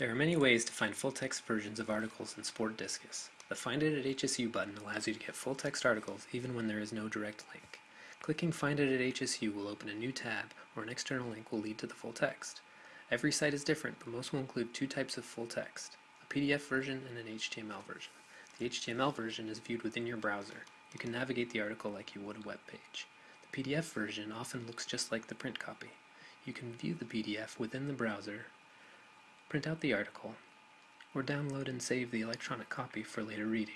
There are many ways to find full-text versions of articles in SPORTDiscus. The Find It at HSU button allows you to get full-text articles even when there is no direct link. Clicking Find It at HSU will open a new tab, or an external link will lead to the full text. Every site is different, but most will include two types of full text, a PDF version and an HTML version. The HTML version is viewed within your browser. You can navigate the article like you would a web page. The PDF version often looks just like the print copy. You can view the PDF within the browser print out the article, or download and save the electronic copy for later reading.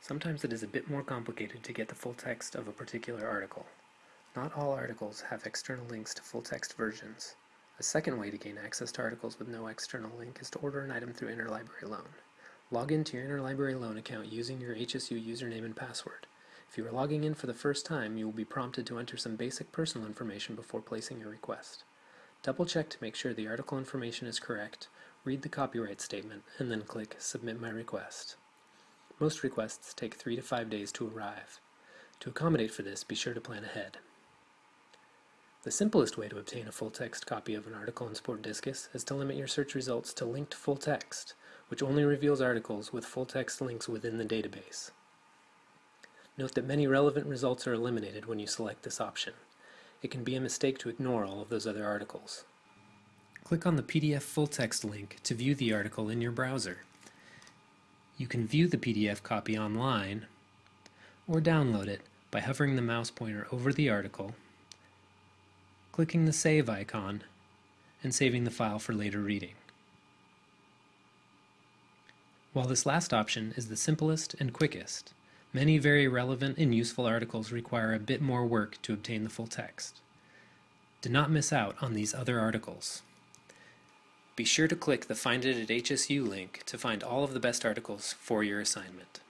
Sometimes it is a bit more complicated to get the full text of a particular article. Not all articles have external links to full text versions. A second way to gain access to articles with no external link is to order an item through Interlibrary Loan. Log into your Interlibrary Loan account using your HSU username and password. If you are logging in for the first time, you will be prompted to enter some basic personal information before placing your request. Double check to make sure the article information is correct, read the copyright statement, and then click Submit My Request. Most requests take three to five days to arrive. To accommodate for this, be sure to plan ahead. The simplest way to obtain a full-text copy of an article in SPORTDiscus is to limit your search results to linked full text, which only reveals articles with full-text links within the database. Note that many relevant results are eliminated when you select this option. It can be a mistake to ignore all of those other articles. Click on the PDF full text link to view the article in your browser. You can view the PDF copy online or download it by hovering the mouse pointer over the article, clicking the Save icon, and saving the file for later reading. While this last option is the simplest and quickest, Many very relevant and useful articles require a bit more work to obtain the full text. Do not miss out on these other articles. Be sure to click the Find It at HSU link to find all of the best articles for your assignment.